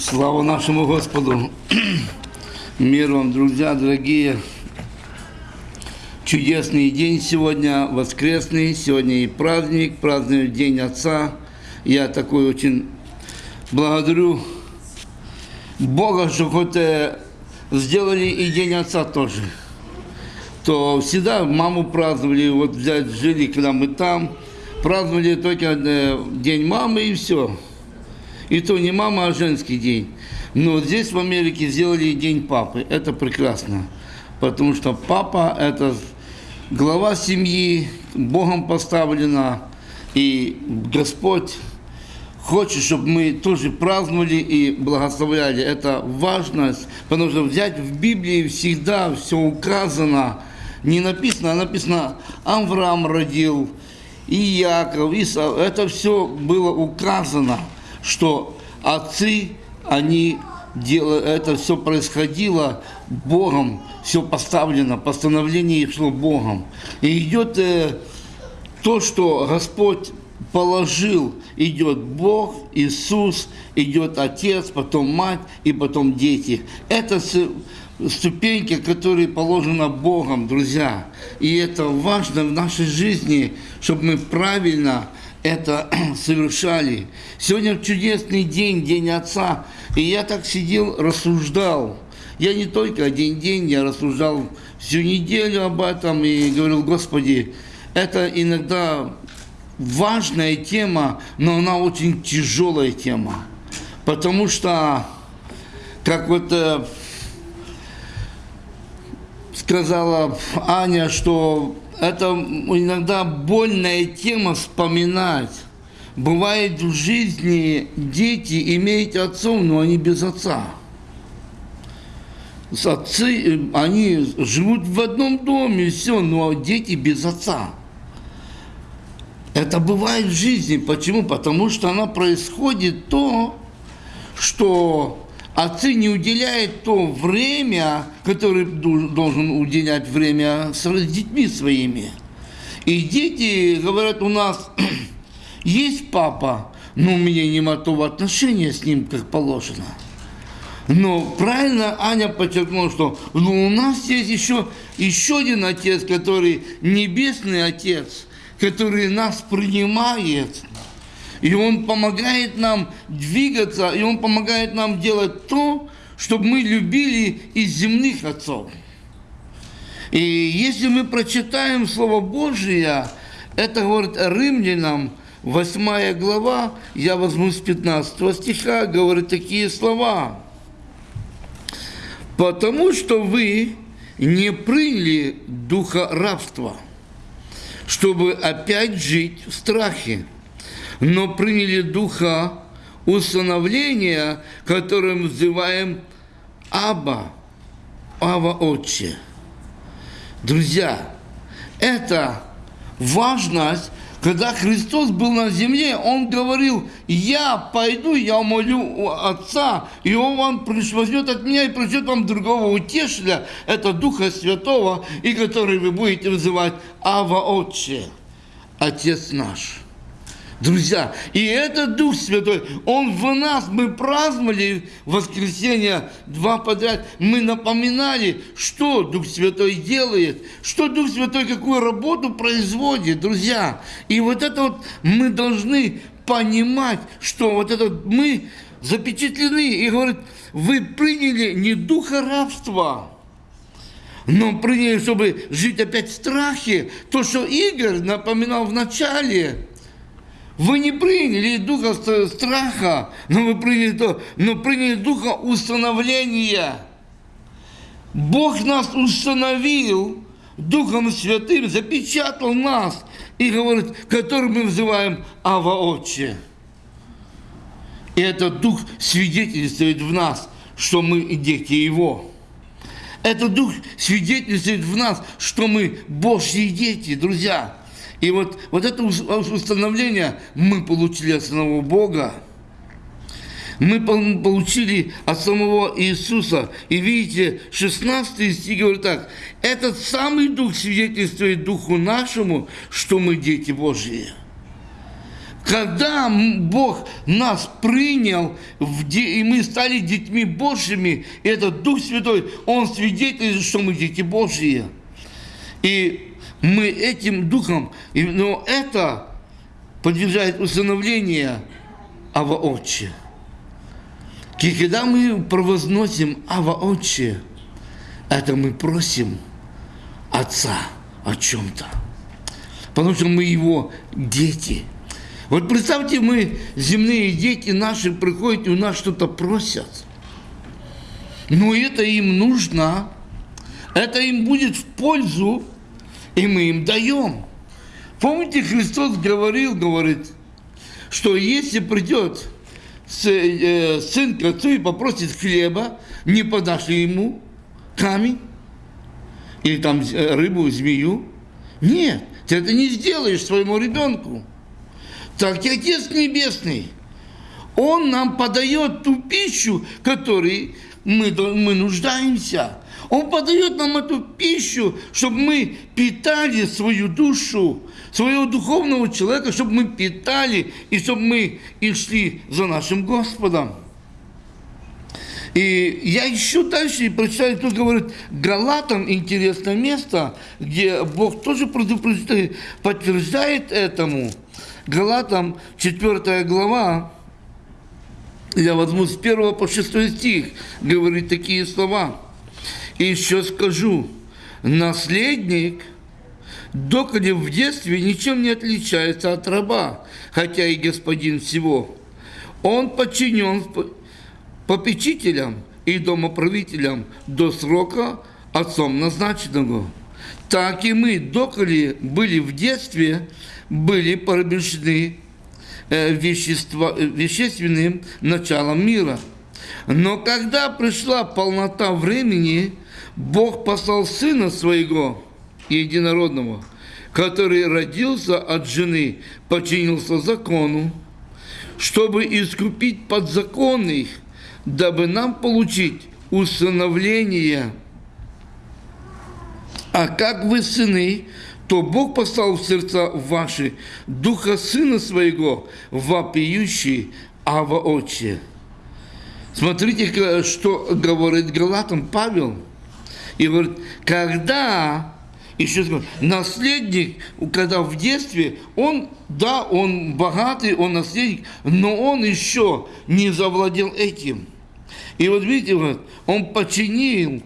Слава нашему Господу! Мир вам, друзья, дорогие! Чудесный день сегодня, воскресный, сегодня и праздник, празднуют День Отца. Я такой очень благодарю Бога, что хоть э, сделали и День Отца тоже. То всегда маму праздновали, вот взять, жили, когда мы там, праздновали только э, День мамы и все. И то не мама, а женский день. Но здесь в Америке сделали День папы. Это прекрасно. Потому что папа – это глава семьи, Богом поставлена. И Господь хочет, чтобы мы тоже праздновали и благословляли. Это важность, потому что взять в Библии всегда все указано. Не написано, а написано Авраам родил, и Яков, и Исав. Это все было указано что отцы, они делали, это все происходило Богом, все поставлено, постановление шло Богом. И идет э, то, что Господь положил, идет Бог, Иисус, идет Отец, потом Мать и потом дети. Это ступеньки, которые положены Богом, друзья. И это важно в нашей жизни, чтобы мы правильно это совершали. Сегодня чудесный день, День Отца, и я так сидел, рассуждал. Я не только один день, я рассуждал всю неделю об этом и говорил, Господи, это иногда важная тема, но она очень тяжелая тема. Потому что, как вот э, сказала Аня, что это иногда больная тема вспоминать. Бывает в жизни дети имеют отцов, но они без отца. Отцы, они живут в одном доме, все, но дети без отца. Это бывает в жизни. Почему? Потому что она происходит то, что отцы не уделяют то время, которое должен уделять время с детьми своими. И дети говорят, у нас есть папа, но у меня нема того отношения с ним, как положено. Но правильно Аня подчеркнула, что ну, у нас есть еще, еще один отец, который небесный отец, который нас принимает, и Он помогает нам двигаться, и Он помогает нам делать то, чтобы мы любили из земных отцов. И если мы прочитаем Слово Божие, это говорит римлянам, 8 глава, я возьму с 15 стиха, говорит такие слова. «Потому что вы не приняли духа рабства, чтобы опять жить в страхе, но приняли духа установления, которым называем Аба, Ава Отче. Друзья, это важность, когда Христос был на земле, Он говорил, я пойду, я молю Отца, и Он вам возьмет от меня и пришлет вам другого утешителя, это Духа Святого, и который вы будете вызывать Ава Отче, Отец наш. Друзья, и этот Дух Святой, Он в нас, мы праздновали воскресенье два подряд, мы напоминали, что Дух Святой делает, что Дух Святой какую работу производит, друзья. И вот это вот мы должны понимать, что вот это мы запечатлены, и говорит, вы приняли не духа рабства, но приняли, чтобы жить опять в страхе. То, что Игорь напоминал в начале, вы не приняли духа страха, но вы приняли то, но приняли духа установления. Бог нас установил Духом Святым, запечатал нас и говорит, который мы называем Ава Отче. И этот Дух свидетельствует в нас, что мы дети Его. Этот Дух свидетельствует в нас, что мы Божьи дети, друзья. И вот, вот это установление мы получили от самого Бога. Мы получили от самого Иисуса. И видите, 16 стих говорит так. Этот самый Дух свидетельствует Духу нашему, что мы дети Божьи. Когда Бог нас принял, и мы стали детьми Божьими, этот Дух Святой, Он свидетельствует, что мы дети Божьи. И мы этим Духом, но это подвергает усыновление Ава Отче. И когда мы провозносим Ава Отче, это мы просим Отца о чем-то. Потому что мы Его дети. Вот представьте, мы, земные дети наши, приходят и у нас что-то просят. Но это им нужно, это им будет в пользу, и мы им даем. Помните, Христос говорил, говорит, что если придет э, сын к отцу и попросит хлеба, не подашь ему камень или там э, рыбу, змею. Нет, ты это не сделаешь своему ребенку. Так и Отец Небесный, Он нам подает ту пищу, которой мы, мы нуждаемся. Он подает нам эту пищу, чтобы мы питали свою душу, своего духовного человека, чтобы мы питали и чтобы мы и шли за нашим Господом. И я еще дальше и прочитаю, тут говорит, Галатам интересное место, где Бог тоже подтверждает этому. Галатам 4 глава, я возьму с 1 по 6 стих, говорит такие слова. И еще скажу, наследник, доколе в детстве ничем не отличается от раба, хотя и господин всего. Он подчинен попечителям и домоправителям до срока отцом назначенного. Так и мы, доколе были в детстве, были порабощены э, вещества, вещественным началом мира. Но когда пришла полнота времени, Бог послал Сына Своего, Единородного, который родился от жены, подчинился закону, чтобы искупить подзаконных, дабы нам получить усыновление. А как вы сыны, то Бог послал в сердца ваши Духа Сына Своего, вопиющий Ава Отче. Смотрите, что говорит Галатам Павел – и говорит, когда, еще скажу, наследник, когда в детстве, он, да, он богатый, он наследник, но он еще не завладел этим. И вот видите, вот, он починил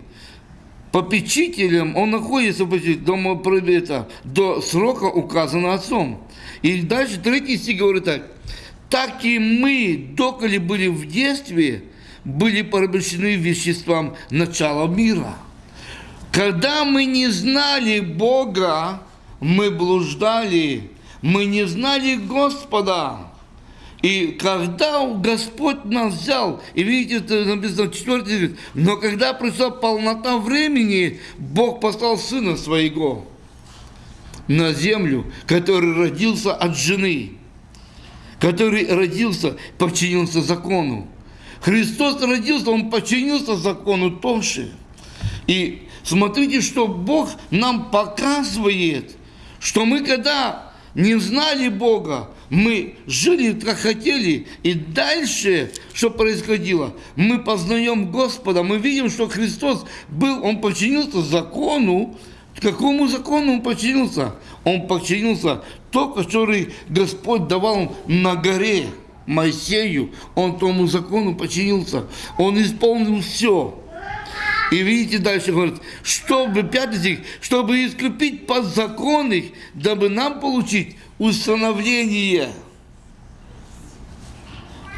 попечителем, он находится дома пробита до срока, указанного отцом. И дальше третий стих говорит так. Так и мы, доколе были в детстве, были порабощены веществам начала мира. Когда мы не знали Бога, мы блуждали, мы не знали Господа. И когда Господь нас взял, и видите, это написано в 4 но когда пришла полнота времени, Бог послал Сына Своего на землю, который родился от жены, который родился, подчинился закону. Христос родился, Он подчинился закону тоже. И Смотрите, что Бог нам показывает, что мы когда не знали Бога, мы жили как хотели, и дальше, что происходило, мы познаем Господа, мы видим, что Христос был, Он подчинился закону, какому закону Он подчинился? Он подчинился то, который Господь давал на горе Моисею, Он тому закону подчинился, Он исполнил все. И видите, дальше говорит, чтобы, пятый стих, чтобы искупить подзаконных, дабы нам получить установление.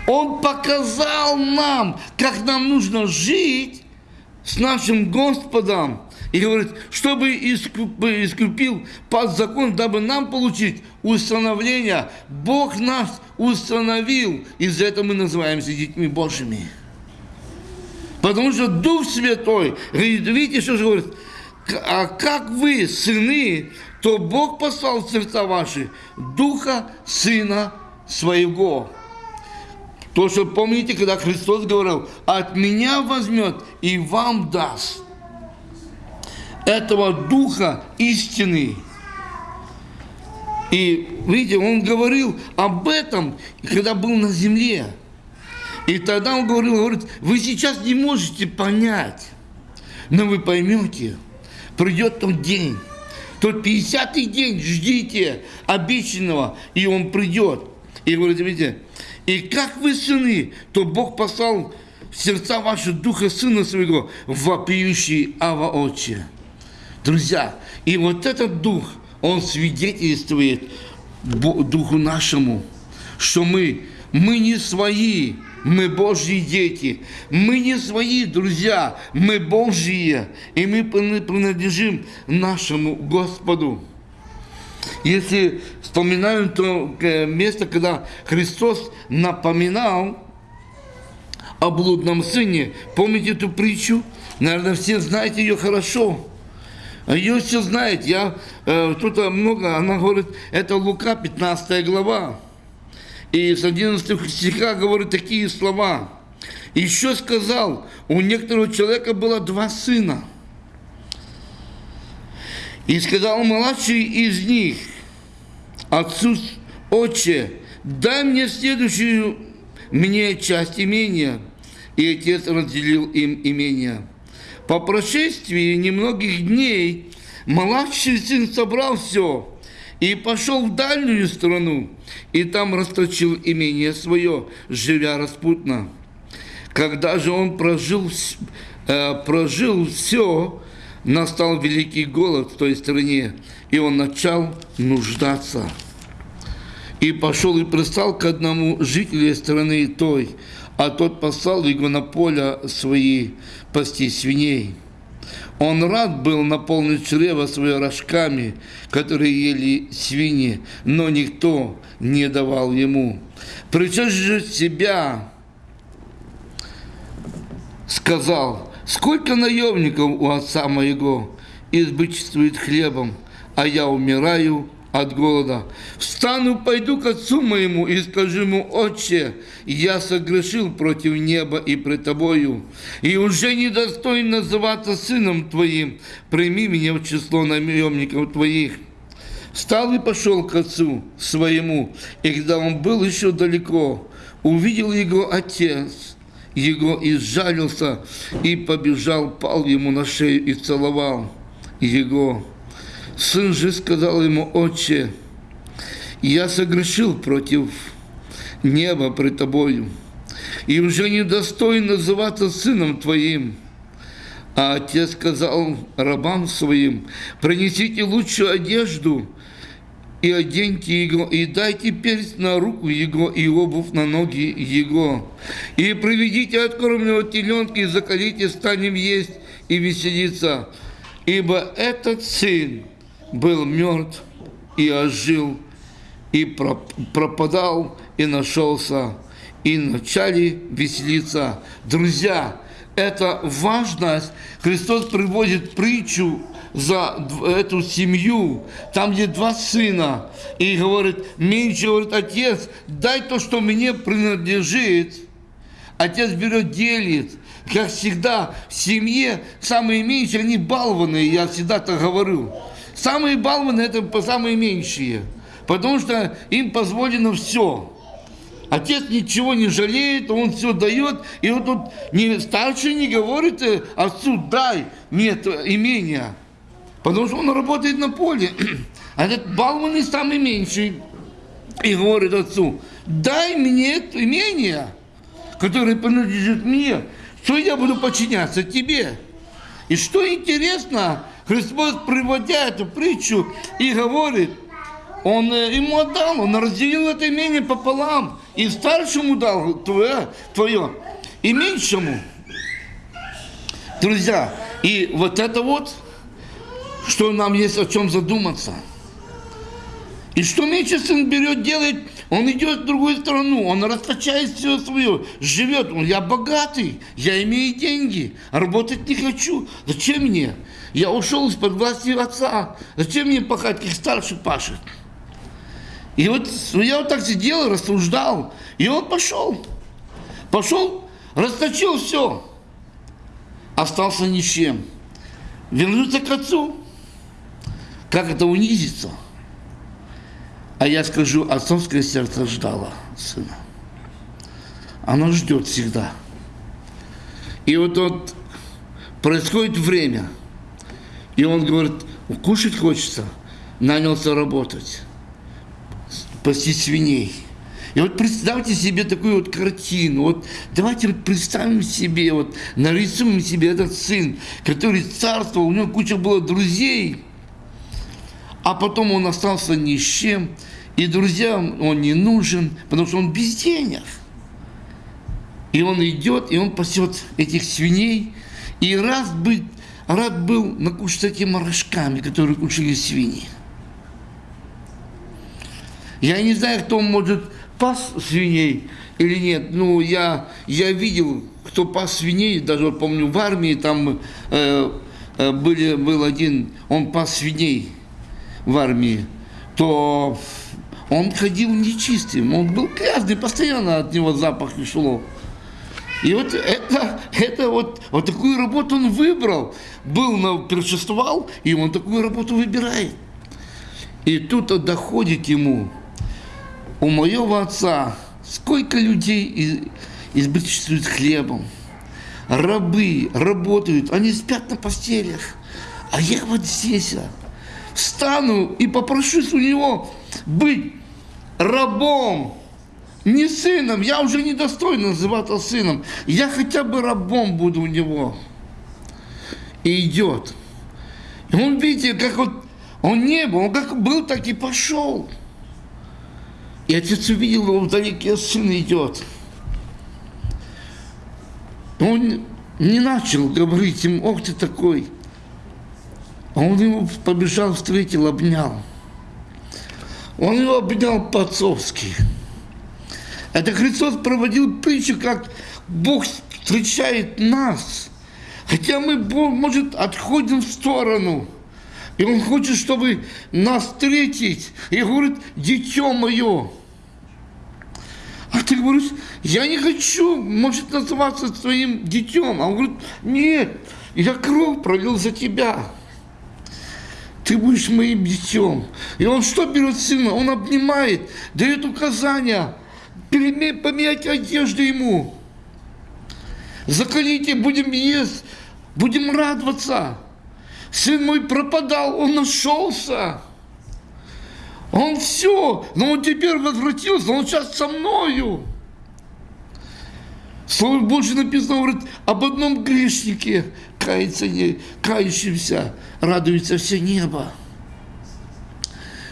Он показал нам, как нам нужно жить с нашим Господом. И говорит, чтобы искупил под закон, дабы нам получить установление. Бог нас установил, и за это мы называемся детьми Божьими. Потому что Дух Святой, видите, что же говорит, а как вы сыны, то Бог послал в сердца ваши Духа Сына Своего. То, что помните, когда Христос говорил, от меня возьмет и вам даст этого Духа истины. И, видите, он говорил об этом, когда был на земле. И тогда он говорил, говорит, вы сейчас не можете понять, но вы поймете, придет тот день, тот 50-й день, ждите обещанного, и он придет. И говорит, видите, и как вы сыны, то Бог послал в сердца ваши Духа Сына Своего, вопиющий Ава Отче. Друзья, и вот этот Дух, он свидетельствует Духу нашему, что мы, мы не свои, мы Божьи дети. Мы не свои, друзья, мы Божьи, и мы принадлежим нашему Господу. Если вспоминаем то э, место, когда Христос напоминал о блудном сыне, помните эту притчу? Наверное, все знаете ее хорошо. Ее все знают. Я, э, кто-то много, она говорит, это Лука, 15 глава. И с 11 стиха говорит такие слова. Еще сказал, у некоторого человека было два сына. И сказал младший из них, отцу, отче, дай мне следующую мне часть имения. И отец разделил им имение. По прошествии немногих дней младший сын собрал все и пошел в дальнюю страну, и там расточил имение свое, живя распутно. Когда же он прожил, э, прожил все, настал великий голод в той стране, и он начал нуждаться. И пошел и пристал к одному жителю страны той, а тот послал его на поле свои пасти свиней. Он рад был наполнить чрево свое рожками, которые ели свиньи, но никто не давал ему. Причем себя сказал, сколько наемников у отца моего избычествует хлебом, а я умираю от голода. Встану, пойду к отцу моему и скажу ему, отче, я согрешил против неба и пред тобою, и уже недостоин называться сыном твоим, прими меня в число наемников твоих. Встал и пошел к отцу своему, и когда он был еще далеко, увидел его отец, его и сжалился, и побежал, пал ему на шею и целовал его. Сын же сказал ему, отче, я согрешил против неба пред тобою, и уже не достоин называться сыном твоим. А отец сказал рабам своим, принесите лучшую одежду и оденьте его, и дайте перст на руку его, и обувь на ноги его. И приведите откормленного теленка, и закалите, станем есть и веселиться. Ибо этот сын был мертв и ожил, и пропадал, и нашелся, и начали веселиться. Друзья, это важность. Христос приводит притчу за эту семью, там, где два сына, и говорит, меньше, говорит, отец, дай то, что мне принадлежит. Отец берет, делит. Как всегда, в семье самые меньшие, они балованные, я всегда так говорю. Самые балваны – это самые меньшие, потому что им позволено все. Отец ничего не жалеет, он все дает, и вот тут не, старший не говорит э, отцу, дай мне это имение, потому что он работает на поле. А этот балман самый меньший, и говорит отцу, дай мне имение, которое принадлежит мне, что я буду подчиняться тебе. И что интересно, Христос, приводя эту притчу, и говорит, он э, ему отдал, он разделил это имение пополам, и старшему дал твое, твое и меньшему. Друзья, и вот это вот, что нам есть о чем задуматься. И что меньше сын берет, делает, он идет в другую страну, он расточает все свое, живет. Он, я богатый, я имею деньги, работать не хочу. Зачем мне? Я ушел из-под власти отца. Зачем мне пахать, как старший пашет? И вот я вот так сидел, рассуждал, и он пошел. Пошел, расточил все. Остался ни с чем. Вернуться к отцу. Как это унизиться? А я скажу, отцовское сердце ждало сына. Оно ждет всегда. И вот, вот происходит время, и он говорит, кушать хочется, нанялся работать, пасти свиней. И вот представьте себе такую вот картину. Вот давайте вот представим себе, вот нарисуем себе этот сын, который царствовал, у него куча было друзей, а потом он остался ни с чем, и друзьям он не нужен, потому что он без денег. И он идет, и он пасет этих свиней, и раз быть, рад был накушать этими рожками, которые кушали свиньи. Я не знаю, кто может пас свиней или нет. Ну, я, я видел, кто пас свиней, даже помню в армии там э, э, были, был один, он пас свиней в армии, то он ходил нечистым, он был грязный, постоянно от него запах шло. И вот это, это вот, вот такую работу он выбрал. Был, на, першествовал, и он такую работу выбирает. И тут доходит ему, у моего отца сколько людей избыточествуют хлебом. Рабы работают, они спят на постелях. А я вот здесь а, встану и попрошусь у него быть рабом, не сыном. Я уже не достойно называться сыном. Я хотя бы рабом буду у него. И идет. И он, видите, как вот он не был, он как был, так и пошел. И отец увидел его вдалеке, сын идет. Он не начал говорить им, ох ты такой. А он его побежал, встретил, обнял. Он его обнял по-отцовски. Это Христос проводил притчу, как Бог встречает нас. Хотя мы, может, отходим в сторону. И Он хочет, чтобы нас встретить. И говорит, дитё мое. А ты говоришь, я не хочу, может, называться твоим детем. А он говорит, нет, я кровь пролил за тебя. Ты будешь моим детем. И он что берет сына? Он обнимает, дает указания, поменять одежду ему. Закалите, будем есть, будем радоваться. Сын мой пропадал, он нашелся. Он все, но он теперь возвратился, он сейчас со мною. Слово Божье написано, говорит, об одном грешнике кается не, кающимся, радуется все небо.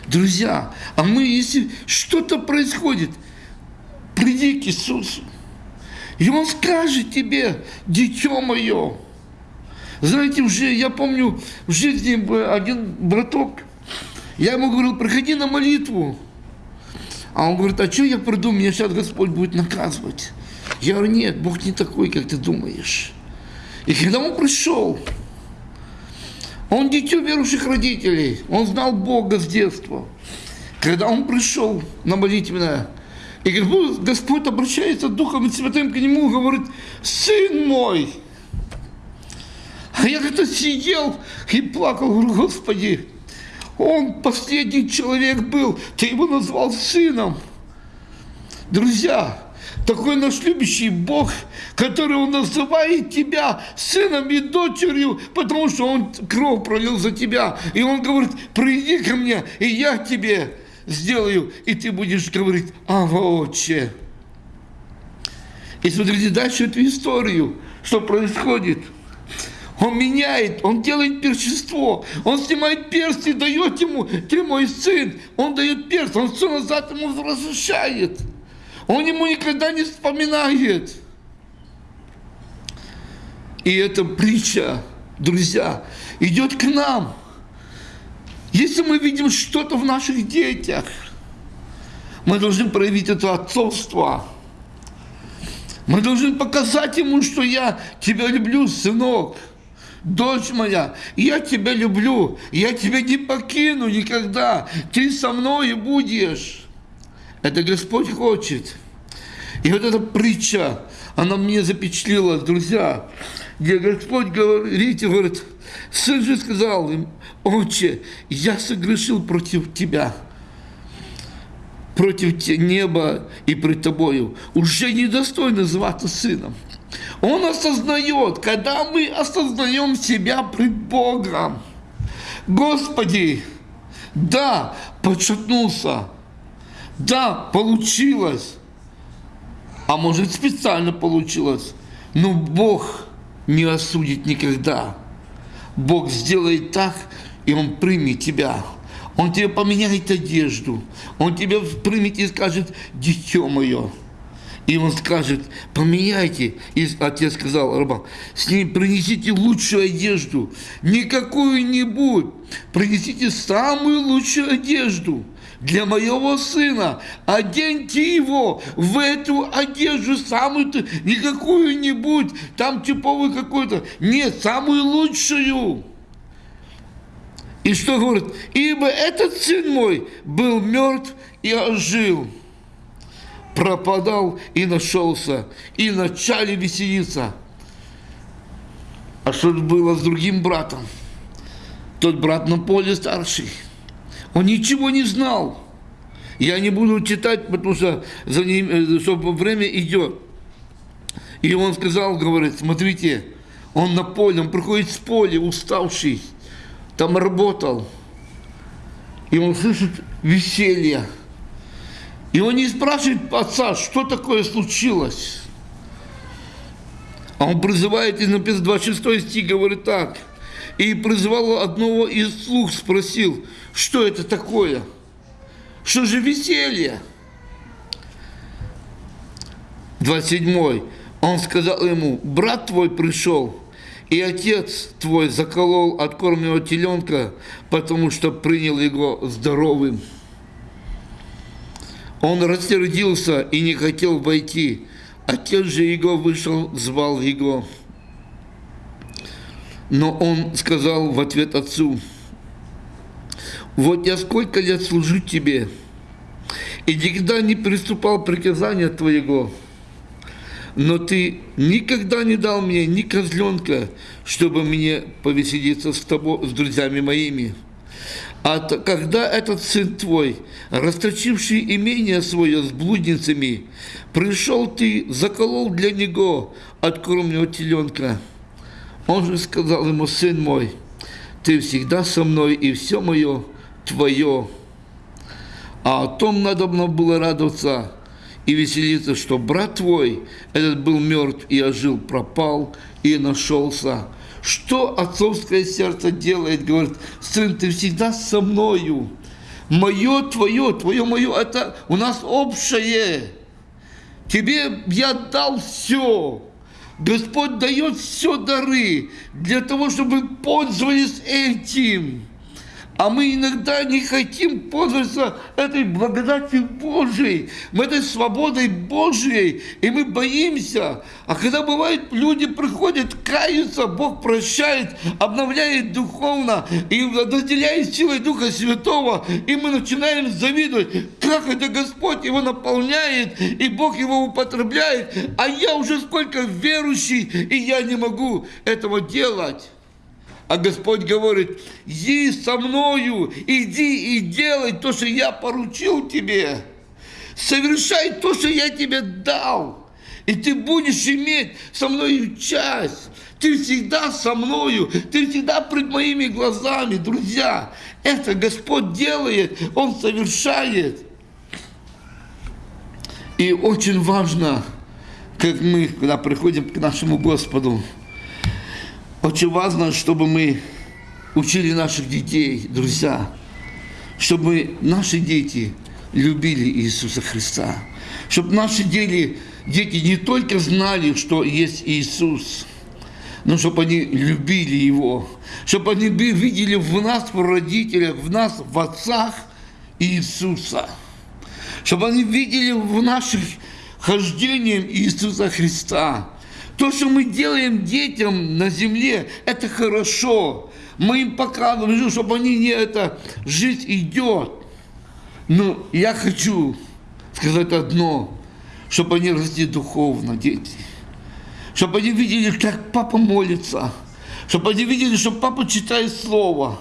Друзья, а мы, если что-то происходит, приди к Иисусу. И Он скажет тебе, дитё мое. Знаете, уже, я помню, в жизни один браток, я ему говорил, приходи на молитву. А он говорит, а что я приду, меня сейчас Господь будет наказывать. Я говорю, нет, Бог не такой, как ты думаешь. И когда он пришел, он дитё верующих родителей, он знал Бога с детства. Когда он пришел на молитвенное, и Господь обращается Духом Святым к нему и говорит, сын мой. А я как-то сидел и плакал, говорю, Господи, он последний человек был, ты его назвал сыном. Друзья, такой наш любящий Бог, который Он называет тебя сыном и дочерью, потому что Он кровь пролил за тебя. И Он говорит, приди ко мне, и я тебе сделаю, и ты будешь говорить, ага, отче. И смотрите дальше эту историю, что происходит – он меняет, он делает перчество, он снимает перст и дает ему, ты мой сын, он дает перст, он все назад ему возвращает. Он ему никогда не вспоминает. И эта притча, друзья, идет к нам. Если мы видим что-то в наших детях, мы должны проявить это отцовство. Мы должны показать ему, что я тебя люблю, сынок дочь моя, я тебя люблю, я тебя не покину никогда, ты со мной будешь. Это Господь хочет. И вот эта притча, она мне запечатлела, друзья, где Господь говорит, говорит, сын же сказал им, отче, я согрешил против тебя. против неба и пред тобою, уже недостойно зваться сыном. Он осознает, когда мы осознаем себя пред Богом. Господи, да, подшатнулся, да, получилось, а может специально получилось, но Бог не осудит никогда. Бог сделает так, и Он примет тебя. Он тебе поменяет одежду. Он тебя примет и скажет, дитё мое. И он скажет, поменяйте. И отец сказал рабам, с ней принесите лучшую одежду. Не какую-нибудь. Принесите самую лучшую одежду для моего сына. Оденьте его в эту одежду самую, не какую-нибудь, там типовую какую-то. Нет, самую лучшую. И что говорит? Ибо этот сын мой был мертв и ожил, пропадал и нашелся, и начали веселиться. А что было с другим братом? Тот брат на поле старший. Он ничего не знал. Я не буду читать, потому что за ним, э, чтобы время идет. И он сказал, говорит, смотрите, он на поле, он приходит с поля, уставший, там работал, и он слышит веселье. И он не спрашивает отца, что такое случилось. А он призывает, и написано 26 стих, говорит так. И призывал одного из слуг, спросил, что это такое? Что же веселье? 27. Он сказал ему, брат твой пришел, и отец твой заколол откормленного теленка, потому что принял его здоровым. Он рассердился и не хотел войти. Отец же его вышел, звал его. Но он сказал в ответ отцу, «Вот я сколько лет служу тебе, и никогда не приступал приказания твоего, но ты никогда не дал мне ни козленка, чтобы мне повеселиться с тобой, с друзьями моими. А когда этот сын твой, расточивший имение свое с блудницами, пришел ты, заколол для него откормленного теленка, он же сказал ему, сын мой, ты всегда со мной, и все мое твое. А о том надо было радоваться, и веселиться, что брат твой, этот был мертв и ожил, пропал и нашелся. Что отцовское сердце делает? Говорит, сын, ты всегда со мною. Мое, твое, твое, мое, это у нас общее. Тебе я дал все. Господь дает все дары для того, чтобы пользовались этим. А мы иногда не хотим пользоваться этой благодатью Божией, этой свободой Божией, и мы боимся. А когда бывает, люди приходят, каются, Бог прощает, обновляет духовно и наделяет силой Духа Святого, и мы начинаем завидовать, как это Господь его наполняет, и Бог его употребляет, а я уже сколько верующий, и я не могу этого делать. А Господь говорит, иди со мною, иди и делай то, что я поручил тебе. Совершай то, что я тебе дал. И ты будешь иметь со мною часть. Ты всегда со мною, ты всегда пред моими глазами, друзья. Это Господь делает, Он совершает. И очень важно, как мы, когда приходим к нашему Господу, очень важно, чтобы мы учили наших детей, друзья, чтобы наши дети любили Иисуса Христа, чтобы наши дети, дети не только знали, что есть Иисус, но чтобы они любили Его, чтобы они видели в нас, в родителях, в нас, в отцах Иисуса, чтобы они видели в наших хождениях Иисуса Христа, то, что мы делаем детям на земле, это хорошо. Мы им показываем, чтобы они не это, жизнь идет. Но я хочу сказать одно, чтобы они росли духовно, дети. Чтобы они видели, как папа молится. Чтобы они видели, что папа читает Слово.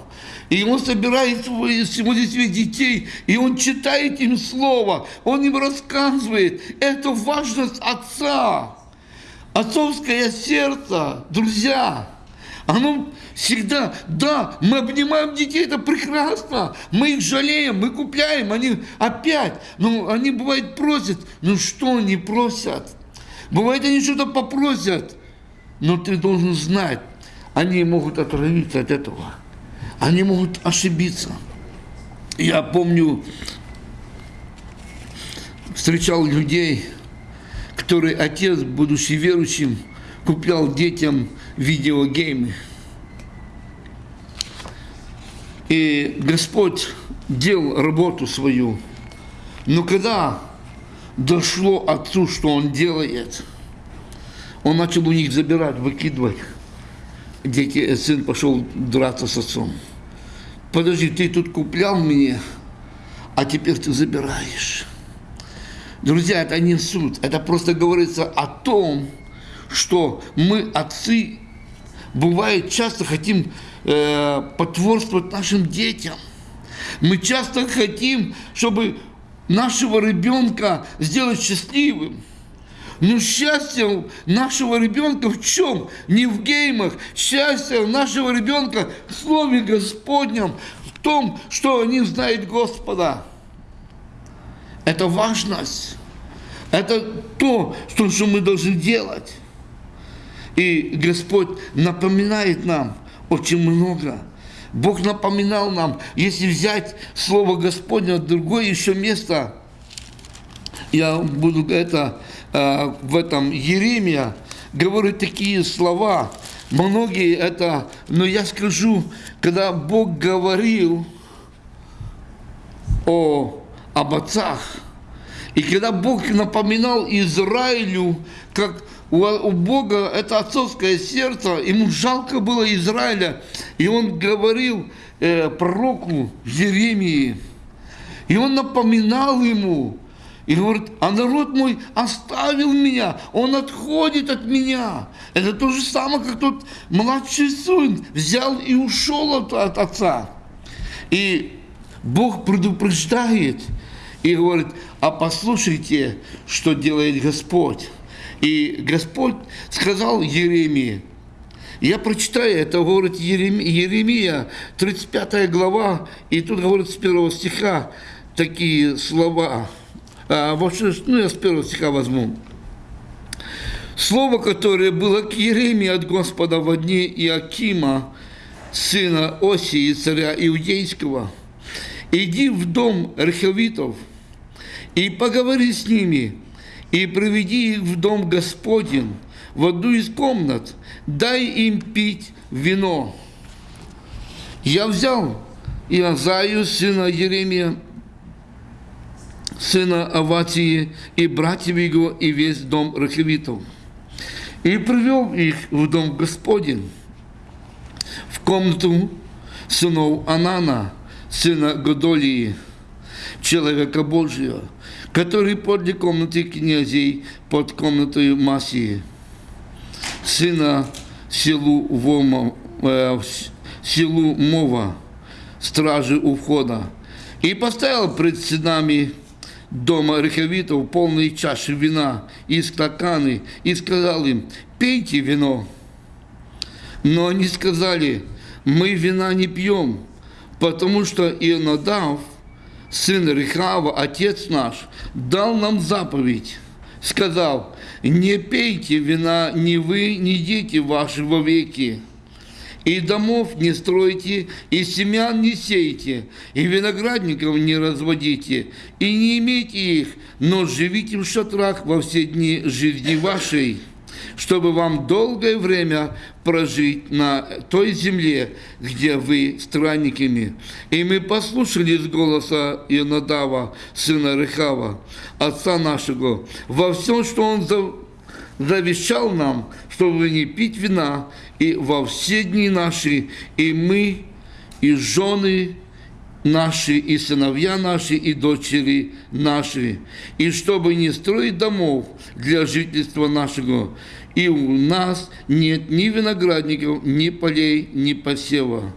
И он собирает свои, своих детей, и он читает им слово, он им рассказывает. Это важность отца. Отцовское сердце, друзья, оно всегда, да, мы обнимаем детей, это прекрасно, мы их жалеем, мы купляем, они опять, ну, они бывает просят, ну что они просят? Бывает, они что-то попросят, но ты должен знать, они могут отравиться от этого, они могут ошибиться. Я помню, встречал людей, которые отец, будучи верующим, куплял детям видеогеймы. И Господь делал работу свою. Но когда дошло отцу, что он делает, он начал у них забирать, выкидывать. Дети, сын пошел драться с отцом. Подожди, ты тут куплял мне, а теперь ты забираешь. Друзья, это не суд, это просто говорится о том, что мы, отцы, бывает, часто хотим э, потворствовать нашим детям. Мы часто хотим, чтобы нашего ребенка сделать счастливым. Но счастье нашего ребенка в чем? Не в геймах. Счастье нашего ребенка в Слове Господнем, в том, что они знают Господа. Это важность. Это то, что мы должны делать. И Господь напоминает нам очень много. Бог напоминал нам, если взять Слово Господне, другое еще место, я буду это э, в этом Еремия, говорит такие слова, многие это, но я скажу, когда Бог говорил о, об отцах, и когда Бог напоминал Израилю, как у, Бога это отцовское сердце, ему жалко было Израиля, и он говорил э, пророку Еремии, и он напоминал ему, и говорит, а народ мой оставил меня, он отходит от меня. Это то же самое, как тот младший сын взял и ушел от, от отца. И Бог предупреждает и говорит, а послушайте, что делает Господь. И Господь сказал Еремии, я прочитаю, это говорит Еремия, 35 глава, и тут говорит с первого стиха такие слова. А, вообще, ну, я с первого стиха возьму. Слово, которое было к Еремии от Господа в дни Иакима, сына Осии, царя Иудейского. «Иди в дом Рехавитов и поговори с ними, и приведи их в дом Господень, в одну из комнат, дай им пить вино. Я взял Иозаю, сына Еремия, сына Аватии, и братьев его, и весь дом Рахевитов, и привел их в дом Господень, в комнату сынов Анана, сына Годолии, человека Божьего, который подле комнаты князей под комнатой Масии, сына селу Вома, э, селу Мова, стражи у входа, и поставил пред стенами дома рехавитов полные чаши вина и стаканы, и сказал им, пейте вино. Но они сказали, мы вина не пьем, потому что Ионадав – сын Рехава, отец наш, дал нам заповедь, сказал, не пейте вина ни вы, ни дети ваши вовеки, и домов не стройте, и семян не сейте, и виноградников не разводите, и не имейте их, но живите в шатрах во все дни жизни вашей чтобы вам долгое время прожить на той земле, где вы странниками. И мы послушались голоса Ионадава, сына Рехава, отца нашего, во всем, что он завещал нам, чтобы не пить вина, и во все дни наши, и мы, и жены, наши, и сыновья наши, и дочери наши, и чтобы не строить домов для жительства нашего, и у нас нет ни виноградников, ни полей, ни посева.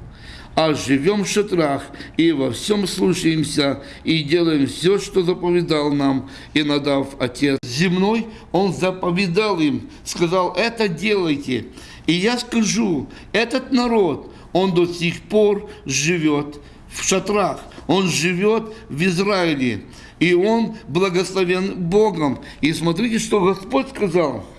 а живем в шатрах и во всем слушаемся и делаем все, что заповедал нам и надав Отец земной, Он заповедал им, сказал, это делайте. И я скажу, этот народ, он до сих пор живет в шатрах, он живет в Израиле, и он благословен Богом. И смотрите, что Господь сказал –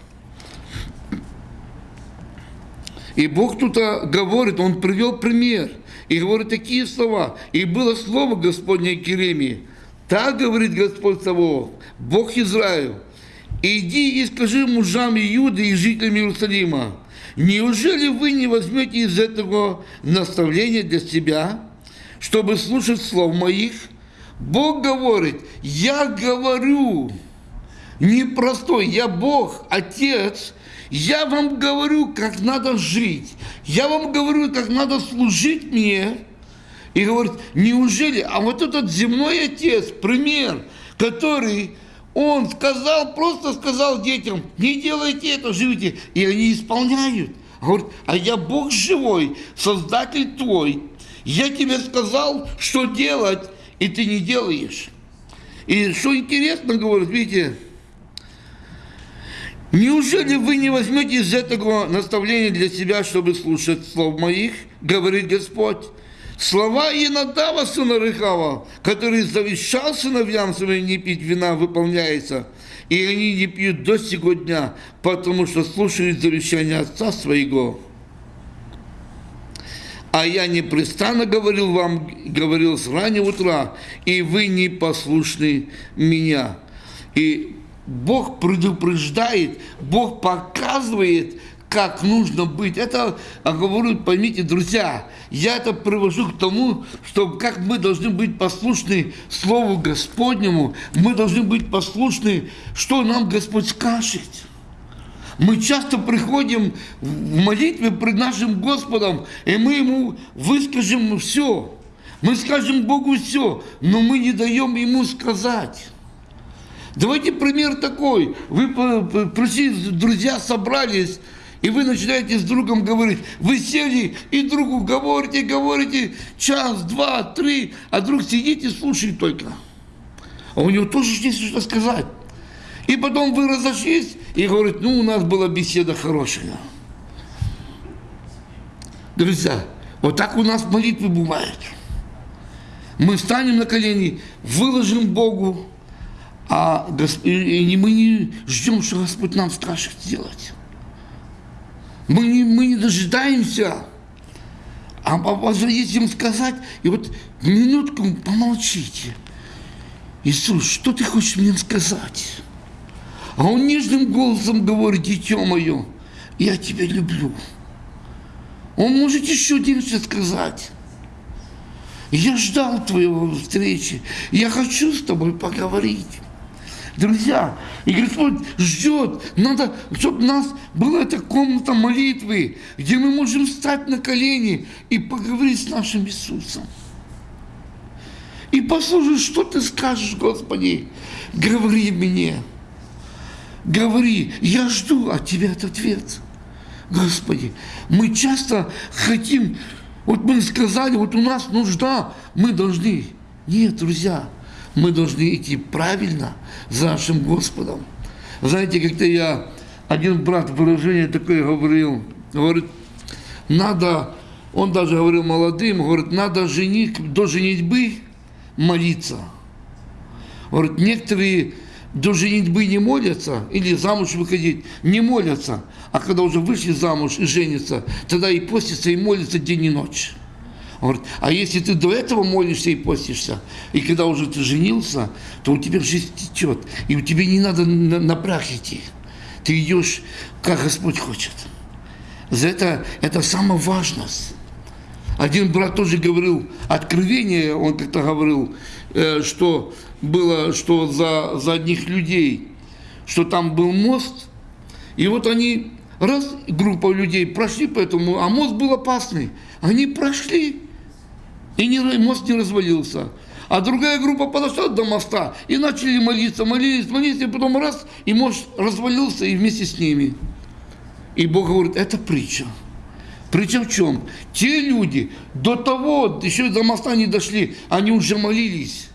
И Бог тут говорит, Он привел пример и говорит такие слова. И было слово Господне к Еремии. Так говорит Господь Савов, Бог Израиль. Иди и скажи мужам Иуды и жителям Иерусалима, неужели вы не возьмете из этого наставления для себя, чтобы слушать слов моих? Бог говорит, я говорю, непростой, я Бог, Отец, я вам говорю, как надо жить. Я вам говорю, как надо служить мне. И говорит, неужели, а вот этот земной отец, пример, который он сказал, просто сказал детям, не делайте это, живите. И они исполняют. Говорит, а я Бог живой, Создатель твой. Я тебе сказал, что делать, и ты не делаешь. И что интересно, говорит, видите, Неужели вы не возьмете из этого наставления для себя, чтобы слушать слов моих, говорит Господь? Слова Инадава, сына Рыхава, который завещал сыновьям своим не пить вина, выполняется. И они не пьют до сего дня, потому что слушают завещание отца своего. А я непрестанно говорил вам, говорил с раннего утра, и вы не послушны меня. И Бог предупреждает, Бог показывает, как нужно быть. Это, я говорю, поймите, друзья, я это привожу к тому, что как мы должны быть послушны Слову Господнему, мы должны быть послушны, что нам Господь скажет. Мы часто приходим в молитве пред нашим Господом, и мы Ему выскажем все. Мы скажем Богу все, но мы не даем Ему сказать. Давайте пример такой. Вы пришли, друзья собрались, и вы начинаете с другом говорить. Вы сели и другу говорите, говорите час, два, три, а друг сидит и слушает только. А у него тоже есть что сказать. И потом вы разошлись и говорите, ну, у нас была беседа хорошая. Друзья, вот так у нас молитвы бывают. Мы встанем на колени, выложим Богу, а и мы не ждем, что Господь нам скажет сделать. Мы не, мы не дожидаемся. А позвоните им сказать, и вот минутку помолчите. Иисус, что ты хочешь мне сказать? А он нежным голосом говорит, дитё мое, я тебя люблю. Он может еще дальше сказать. Я ждал твоего встречи. Я хочу с тобой поговорить. Друзья, и Господь ждет, надо, чтобы у нас была эта комната молитвы, где мы можем встать на колени и поговорить с нашим Иисусом. И послушай, что ты скажешь, Господи, говори мне. Говори, я жду от Тебя этот ответ. Господи, мы часто хотим, вот мы сказали, вот у нас нужда, мы должны. Нет, друзья, мы должны идти правильно за нашим Господом. Знаете, как-то я, один брат выражение такое говорил, говорит, надо, он даже говорил молодым, говорит, надо женить, до женитьбы молиться. Говорит, некоторые до женитьбы не молятся, или замуж выходить, не молятся, а когда уже вышли замуж и женятся, тогда и постятся, и молятся день и ночь. Он говорит, а если ты до этого молишься и постишься, и когда уже ты женился, то у тебя жизнь течет, и у тебя не надо на, напряг идти. Ты идешь, как Господь хочет. За это, это самое важное. Один брат тоже говорил, откровение, он как-то говорил, э, что было, что за, за одних людей, что там был мост, и вот они, раз, группа людей прошли по этому, а мост был опасный, они прошли, и не, мост не развалился. А другая группа подошла до моста и начали молиться, молились, молились, и потом раз, и мост развалился и вместе с ними. И Бог говорит, это притча. Причем в чем? Те люди до того, еще до моста не дошли, они уже молились.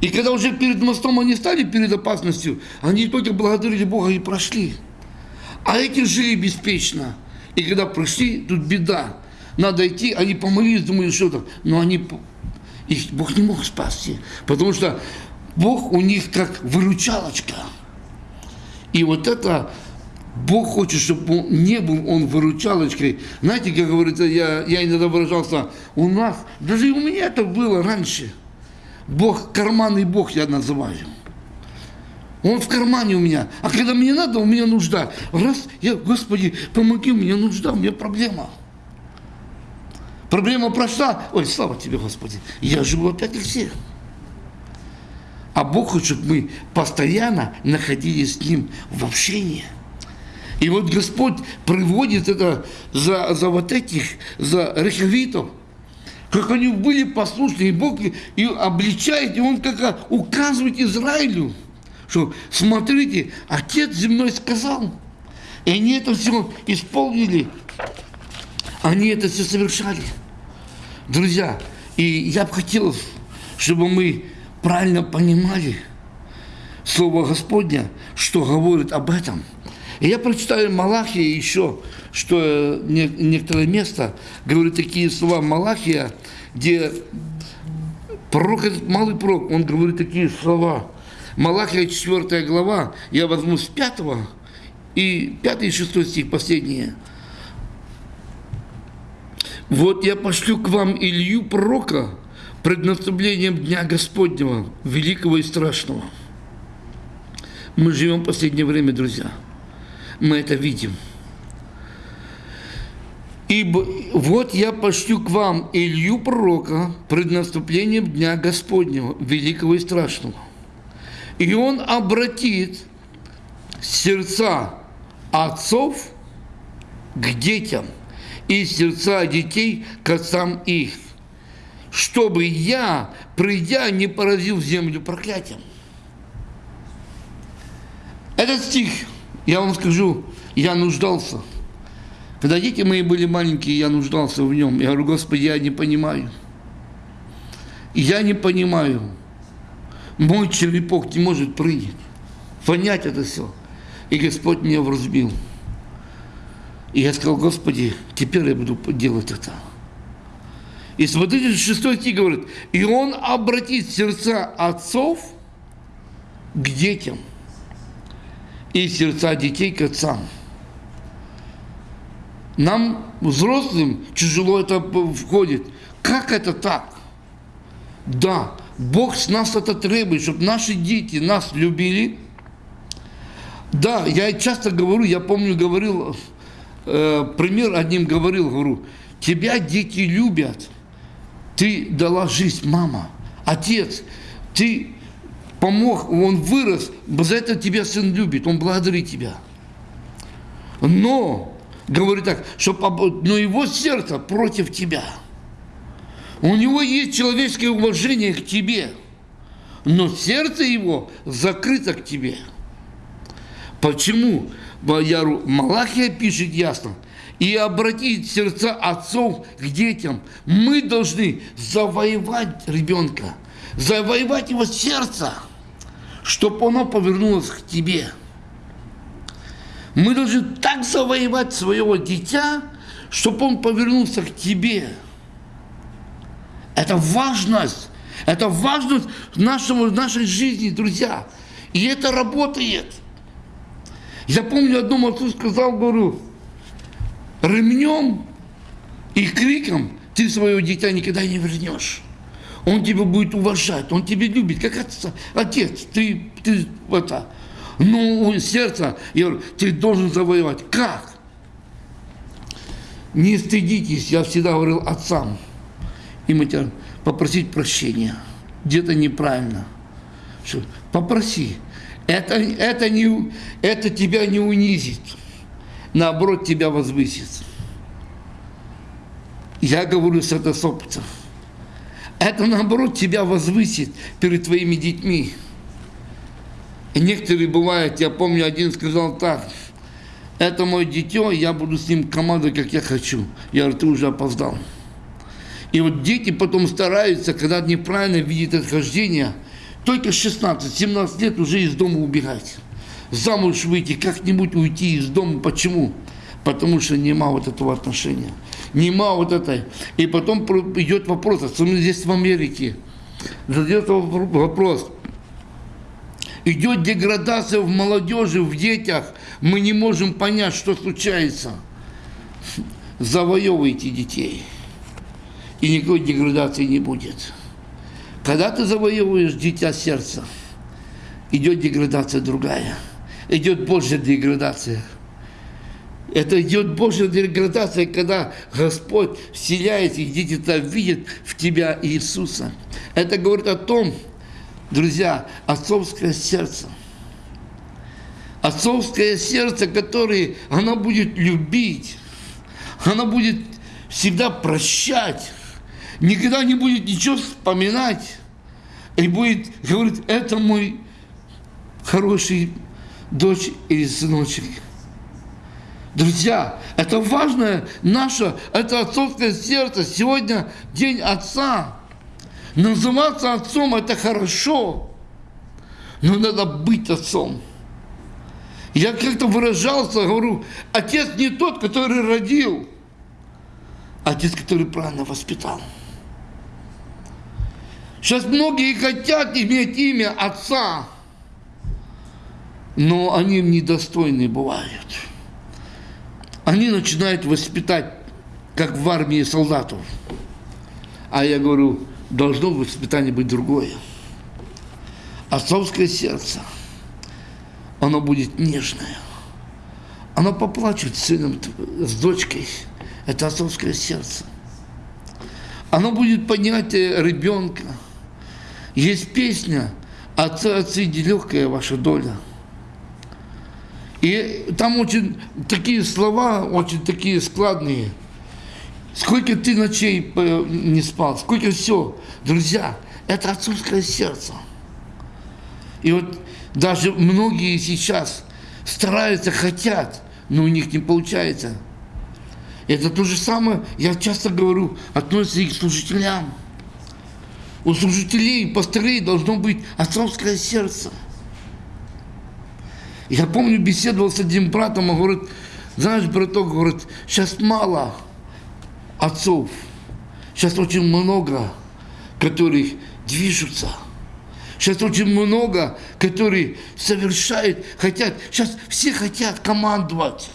И когда уже перед мостом они стали перед опасностью, они только благодарили Бога и прошли. А эти жили беспечно. И когда пришли, тут беда. Надо идти, они помолились, думали, что там. Но они, их Бог не мог спасти. Потому что Бог у них как выручалочка. И вот это Бог хочет, чтобы он не был он выручалочкой. Знаете, как говорится, я, я иногда выражался, у нас, даже и у меня это было раньше. Бог, карманный Бог я называю. Он в кармане у меня. А когда мне надо, у меня нужда. Раз, я, Господи, помоги, у меня нужда, у меня проблема. Проблема прошла. Ой, слава тебе, Господи. Я живу опять как все. А Бог хочет, чтобы мы постоянно находились с Ним в общении. И вот Господь приводит это за, за вот этих, за рехавитов, как они были послушны, и Бог и обличает, и Он как указывает Израилю, что смотрите, Отец земной сказал, и они это все исполнили, они это все совершали. Друзья, и я бы хотел, чтобы мы правильно понимали Слово Господня, что говорит об этом. И я прочитаю Малахия еще, что некоторое место говорит такие слова Малахия, где пророк, малый пророк, он говорит такие слова. Малахия 4 глава, я возьму с 5 и 5 и 6 стих последние. Вот я пошлю к вам Илью пророка, пред наступлением Дня Господнего, великого и страшного. Мы живем в последнее время, друзья. Мы это видим. Ибо вот я пошлю к вам Илью пророка пред наступлением Дня Господнего, великого и страшного. И он обратит сердца отцов к детям и сердца детей к отцам их чтобы я, придя, не поразил землю проклятием. Этот стих, я вам скажу, я нуждался. Когда дети мои были маленькие, я нуждался в нем. Я говорю, Господи, я не понимаю. Я не понимаю. Мой черепок не может прыгать, понять это все. И Господь меня вразбил. И я сказал, Господи, теперь я буду делать это. И смотрите, шестой стих говорит, и он обратит сердца отцов к детям и сердца детей к отцам. Нам, взрослым, тяжело это входит. Как это так? Да, Бог с нас это требует, чтобы наши дети нас любили. Да, я часто говорю, я помню, говорил, э, пример одним говорил, говорю, тебя дети любят – ты дала жизнь, мама, отец, ты помог, он вырос, за это тебя сын любит, он благодарит тебя. Но, говорит так, что, но его сердце против тебя. У него есть человеческое уважение к тебе, но сердце его закрыто к тебе. Почему? Малахия пишет ясно – и обратить сердца отцов к детям. Мы должны завоевать ребенка, завоевать его сердце, чтобы оно повернулось к тебе. Мы должны так завоевать своего дитя, чтобы он повернулся к тебе. Это важность. Это важность нашего, нашей жизни, друзья. И это работает. Я помню, одному отцу сказал, говорю, ремнем и криком ты своего дитя никогда не вернешь. Он тебя будет уважать, он тебя любит, как отца, отец, ты, ты это. Но сердце, я говорю, ты должен завоевать. Как? Не стыдитесь, я всегда говорил отцам и матерям, попросить прощения. Где-то неправильно. Что? Попроси. Это, это, не, это тебя не унизит наоборот, тебя возвысит. Я говорю с это с опытом. Это, наоборот, тебя возвысит перед твоими детьми. И некоторые бывают, я помню, один сказал так, это мое дитё, я буду с ним командовать, как я хочу. Я говорю, ты уже опоздал. И вот дети потом стараются, когда неправильно видят отхождение, только 16-17 лет уже из дома убегать. Замуж выйти, как-нибудь уйти из дома. Почему? Потому что нема вот этого отношения. Нема вот этой. И потом идет вопрос, особенно здесь в Америке, задается вопрос, идет деградация в молодежи, в детях, мы не можем понять, что случается. Завоевывайте детей, и никакой деградации не будет. Когда ты завоевываешь дитя сердца, идет деградация другая, идет Божья деградация. Это идет Божья деградация, когда Господь вселяется, и дети-то видят в тебя Иисуса. Это говорит о том, друзья, отцовское сердце. Отцовское сердце, которое оно будет любить, оно будет всегда прощать, никогда не будет ничего вспоминать, и будет говорить, это мой хороший дочь или сыночек. Друзья, это важное наше, это отцовское сердце. Сегодня день отца. Называться отцом – это хорошо, но надо быть отцом. Я как-то выражался, говорю, отец не тот, который родил, а отец, который правильно воспитал. Сейчас многие хотят иметь имя отца, но они им недостойны бывают. Они начинают воспитать, как в армии солдатов. А я говорю, должно воспитание быть другое. Отцовское сердце, оно будет нежное. Оно поплачет с сыном, с дочкой. Это отцовское сердце. Оно будет поднятие ребенка. Есть песня «Отцы, отцы, легкая ваша доля». И там очень такие слова, очень такие складные – Сколько ты ночей э, не спал, сколько все. Друзья, это отцовское сердце. И вот даже многие сейчас стараются, хотят, но у них не получается. Это то же самое, я часто говорю, относится и к служителям. У служителей, пастырей должно быть отцовское сердце. Я помню, беседовал с одним братом, он говорит, знаешь, браток, говорит, сейчас мало – отцов. Сейчас очень много, которых движутся. Сейчас очень много, которые совершают, хотят, сейчас все хотят командовать.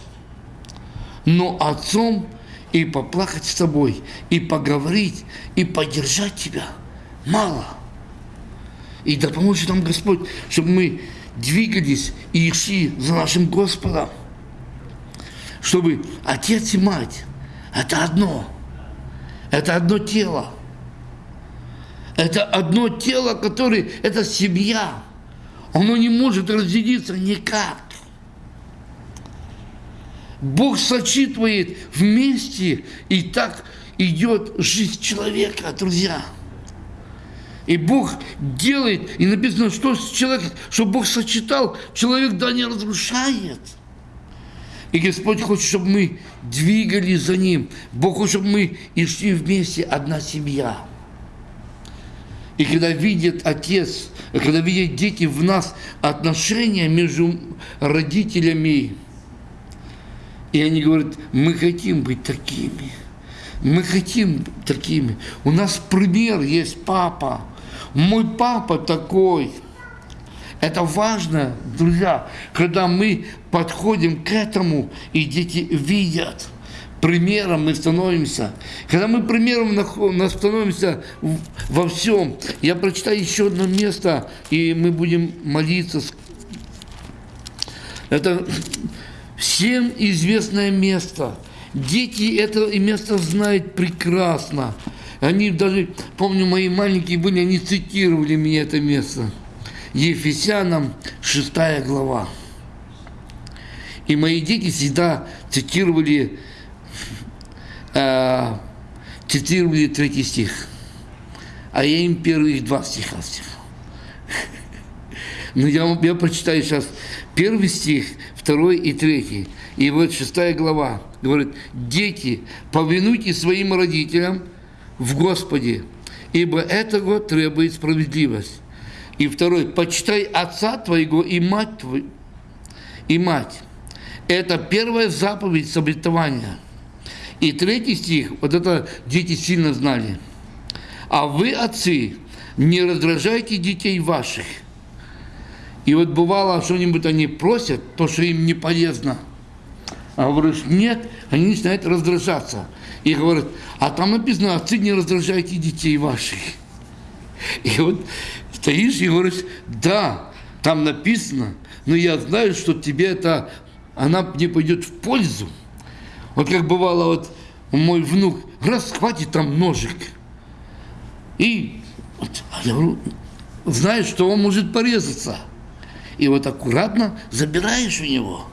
Но отцом и поплакать с тобой, и поговорить, и поддержать тебя мало. И да поможет нам Господь, чтобы мы двигались и шли за нашим Господом. Чтобы отец и мать – это одно – это одно тело. Это одно тело, которое, это семья. Оно не может разделиться никак. Бог сочитывает вместе, и так идет жизнь человека, друзья. И Бог делает, и написано, что человек, что Бог сочетал, человек да не разрушает. И Господь хочет, чтобы мы двигались за Ним. Бог хочет, чтобы мы и шли вместе, одна семья. И когда видит отец, когда видят дети в нас отношения между родителями, и они говорят, мы хотим быть такими, мы хотим такими. У нас пример есть папа, мой папа такой – это важно, друзья, когда мы подходим к этому, и дети видят. Примером мы становимся. Когда мы примером становимся во всем. Я прочитаю еще одно место, и мы будем молиться. Это всем известное место. Дети это место знают прекрасно. Они даже, помню, мои маленькие были, они цитировали мне это место. Ефесянам 6 глава. И мои дети всегда цитировали, э, цитировали третий стих, а я им первых два стиха стихал. Но я, я прочитаю сейчас первый стих, второй и третий. И вот шестая глава говорит, «Дети, повинуйтесь своим родителям в Господе, ибо этого требует справедливость». И второй, «Почитай отца твоего и мать твою, и мать». Это первая заповедь с. И третий стих, вот это дети сильно знали. «А вы, отцы, не раздражайте детей ваших». И вот бывало, что-нибудь они просят, то, что им не полезно. А говоришь, нет, они начинают раздражаться. И говорят, а там написано, отцы, не раздражайте детей ваших. И вот стоишь и говоришь, да, там написано, но я знаю, что тебе это она мне пойдет в пользу. Вот как бывало, вот мой внук, раз хватит там ножик. И вот, я говорю, знаешь, что он может порезаться. И вот аккуратно забираешь у него.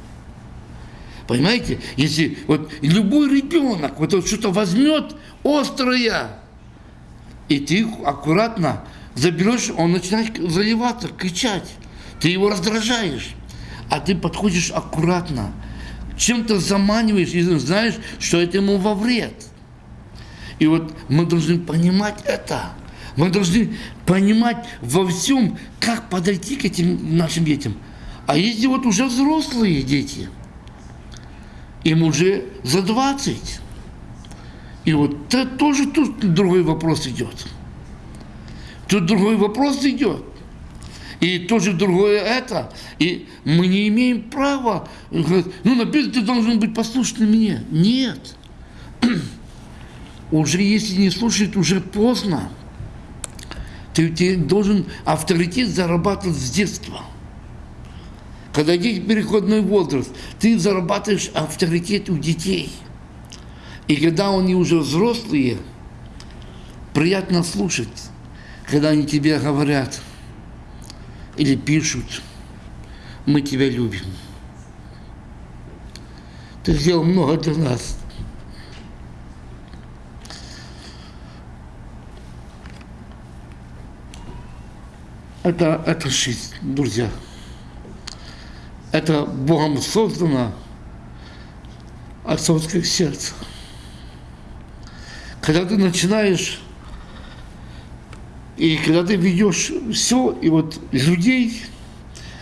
Понимаете? Если вот любой ребенок вот, вот что-то возьмет острое, и ты аккуратно заберешь, он начинает заливаться, кричать. Ты его раздражаешь а ты подходишь аккуратно, чем-то заманиваешь и знаешь, что это ему во вред. И вот мы должны понимать это. Мы должны понимать во всем, как подойти к этим нашим детям. А если вот уже взрослые дети, им уже за 20. И вот это тоже тут другой вопрос идет. Тут другой вопрос идет и тоже другое это. И мы не имеем права, ну, написано, ты должен быть послушным мне. Нет. уже если не слушает, уже поздно. Ты, ты должен авторитет зарабатывать с детства. Когда дети переходной возраст, ты зарабатываешь авторитет у детей. И когда они уже взрослые, приятно слушать, когда они тебе говорят – или пишут, мы тебя любим. Ты сделал много для нас. Это, это жизнь, друзья. Это Богом создано отцовское сердце. Когда ты начинаешь и когда ты ведешь все, и вот людей,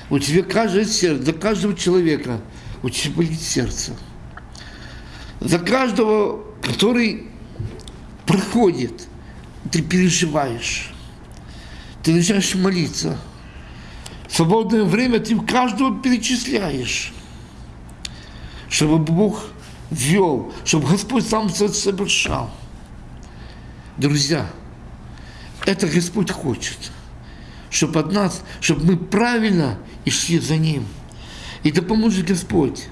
у тебя каждое сердце, за каждого человека у тебя болит сердце. За каждого, который проходит, ты переживаешь. Ты начинаешь молиться. В свободное время ты каждого перечисляешь, чтобы Бог вел, чтобы Господь сам совершал. Друзья, это Господь хочет, чтобы от нас, чтобы мы правильно и шли за Ним. И да поможет Господь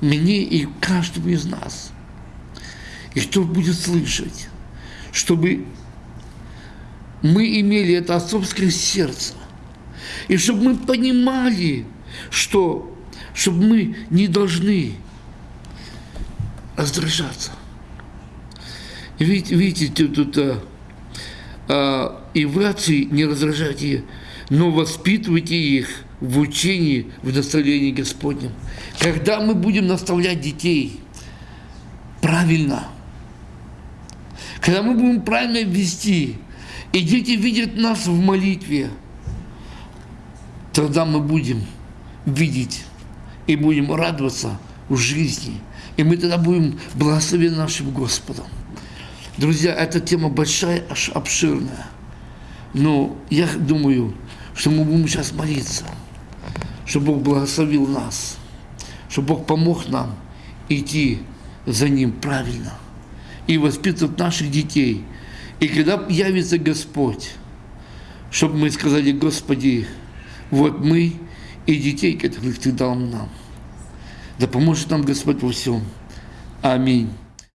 мне и каждому из нас. И кто будет слышать, чтобы мы имели это отцовское сердце. И чтобы мы понимали, что чтобы мы не должны раздражаться. Видите, видите тут а, а, и вы, отцы, не раздражайте, но воспитывайте их в учении, в наставлении Господнем. Когда мы будем наставлять детей правильно, когда мы будем правильно вести, и дети видят нас в молитве, тогда мы будем видеть и будем радоваться в жизни. И мы тогда будем благословены нашим Господом. Друзья, эта тема большая, аж обширная. Но я думаю, что мы будем сейчас молиться, чтобы Бог благословил нас, чтобы Бог помог нам идти за Ним правильно и воспитывать наших детей. И когда явится Господь, чтобы мы сказали, Господи, вот мы и детей, которых Ты дал нам. Да поможет нам Господь во всем. Аминь.